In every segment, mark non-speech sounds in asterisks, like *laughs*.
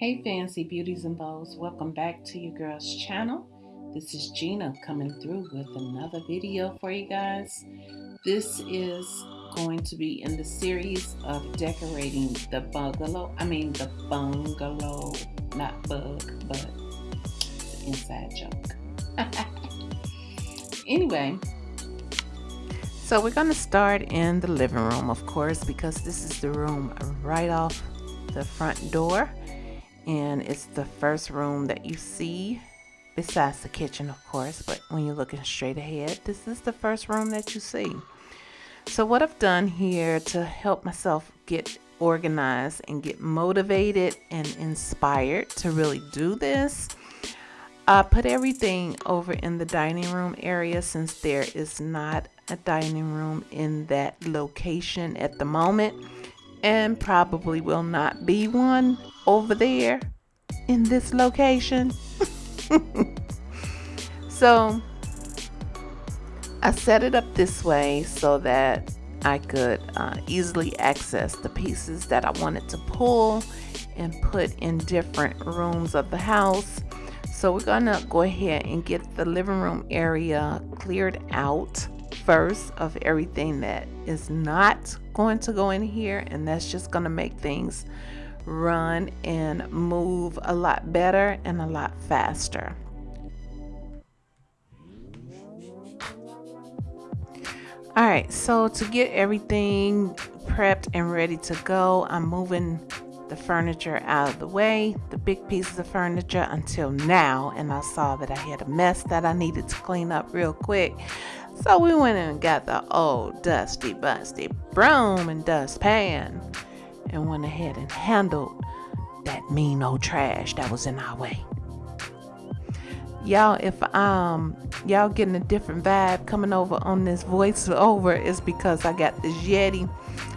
Hey fancy beauties and bows, welcome back to your girl's channel. This is Gina coming through with another video for you guys. This is going to be in the series of decorating the bungalow. I mean the bungalow, not bug, but inside joke. *laughs* anyway, so we're to start in the living room, of course, because this is the room right off the front door and it's the first room that you see besides the kitchen of course but when you're looking straight ahead this is the first room that you see. So what I've done here to help myself get organized and get motivated and inspired to really do this I put everything over in the dining room area since there is not a dining room in that location at the moment and probably will not be one over there in this location. *laughs* so I set it up this way so that I could uh, easily access the pieces that I wanted to pull and put in different rooms of the house. So we're gonna go ahead and get the living room area cleared out first of everything that is not going to go in here and that's just going to make things run and move a lot better and a lot faster. All right, so to get everything prepped and ready to go, I'm moving the furniture out of the way, the big pieces of furniture until now, and I saw that I had a mess that I needed to clean up real quick. So we went and got the old dusty busty broom and dustpan and went ahead and handled that mean old trash that was in our way. Y'all, if um y'all getting a different vibe coming over on this voiceover is because I got this Yeti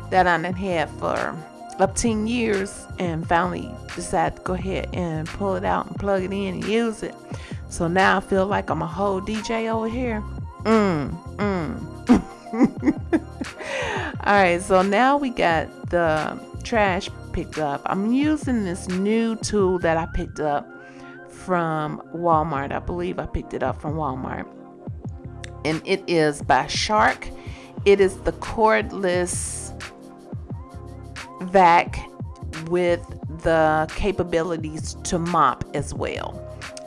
that I done had for up 10 years and finally decided to go ahead and pull it out and plug it in and use it. So now I feel like I'm a whole DJ over here. Mm, mm. *laughs* All right, so now we got the trash picked up. I'm using this new tool that I picked up from Walmart. I believe I picked it up from Walmart. And it is by Shark. It is the cordless vac with the capabilities to mop as well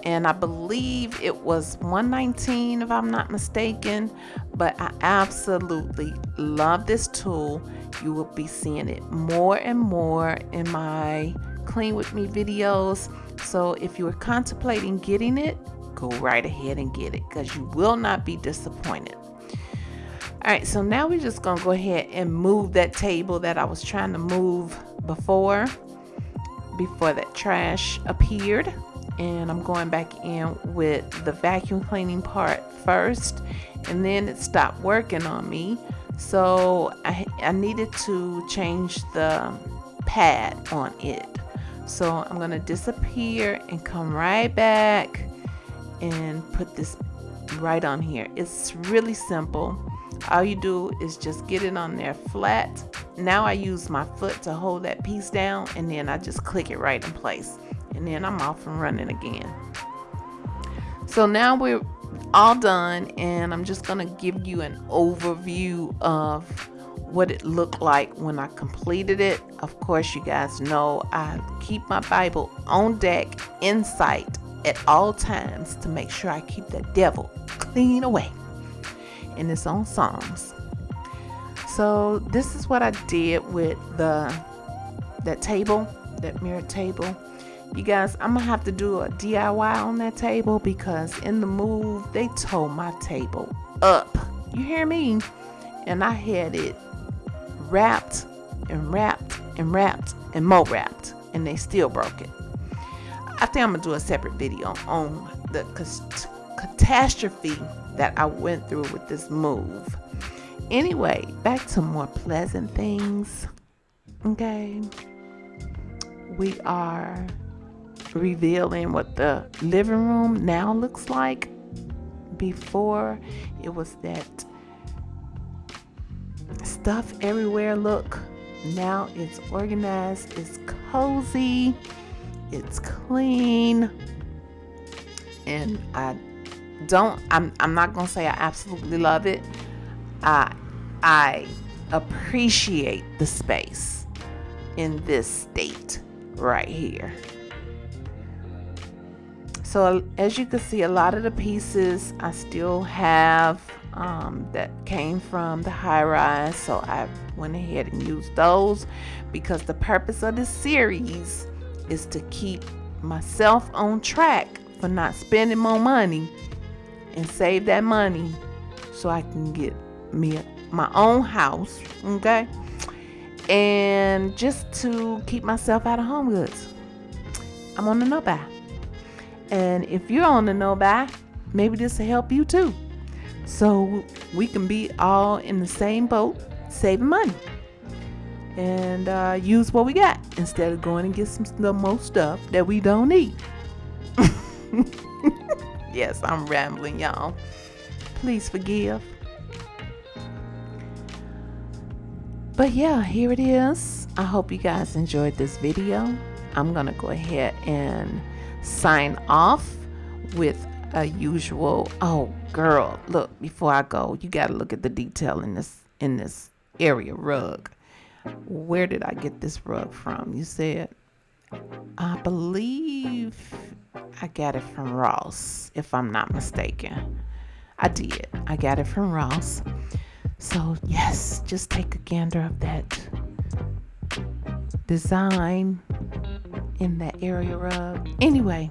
and I believe it was 119 if I'm not mistaken but I absolutely love this tool. You will be seeing it more and more in my clean with me videos. So if you are contemplating getting it go right ahead and get it because you will not be disappointed. All right so now we're just gonna go ahead and move that table that I was trying to move before before that trash appeared and I'm going back in with the vacuum cleaning part first and then it stopped working on me. So I, I needed to change the pad on it. So I'm gonna disappear and come right back and put this right on here. It's really simple. All you do is just get it on there flat. Now I use my foot to hold that piece down and then I just click it right in place and then I'm off and running again. So now we're all done and I'm just going to give you an overview of what it looked like when I completed it. Of course, you guys know I keep my Bible on deck in sight at all times to make sure I keep the devil clean away. And it's on Psalms. So this is what I did with the that table, that mirror table. You guys, I'm gonna have to do a DIY on that table because in the move they tore my table up. You hear me? And I had it wrapped and wrapped and wrapped and more wrapped, and they still broke it. I think I'm gonna do a separate video on the catastrophe that I went through with this move. Anyway, back to more pleasant things. Okay. We are revealing what the living room now looks like. Before, it was that stuff everywhere look. Now it's organized, it's cozy, it's clean. And I don't I'm I'm not gonna say I absolutely love it. I I appreciate the space in this state right here. So as you can see, a lot of the pieces I still have um, that came from the high rise. So I went ahead and used those because the purpose of this series is to keep myself on track for not spending more money and save that money so I can get me my own house, okay? And just to keep myself out of HomeGoods. I'm on the no buy. And if you're on the no buy, maybe this will help you too. So we can be all in the same boat, saving money. And uh, use what we got instead of going and get some the most stuff that we don't need. *laughs* yes, I'm rambling, y'all. Please forgive. But yeah, here it is. I hope you guys enjoyed this video. I'm to go ahead and sign off with a usual oh girl look before i go you got to look at the detail in this in this area rug. Where did i get this rug from? You said i believe i got it from ross if i'm not mistaken. I did. I got it from ross. So yes just take a gander of that design in that area rug. Anyway,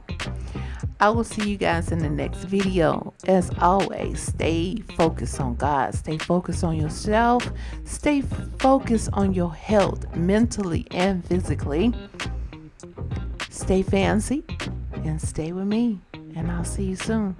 I will see you guys in the next video. As always, stay focused on God. Stay focused on yourself. Stay focused on your health mentally and physically. Stay fancy and stay with me. And I'll see you soon.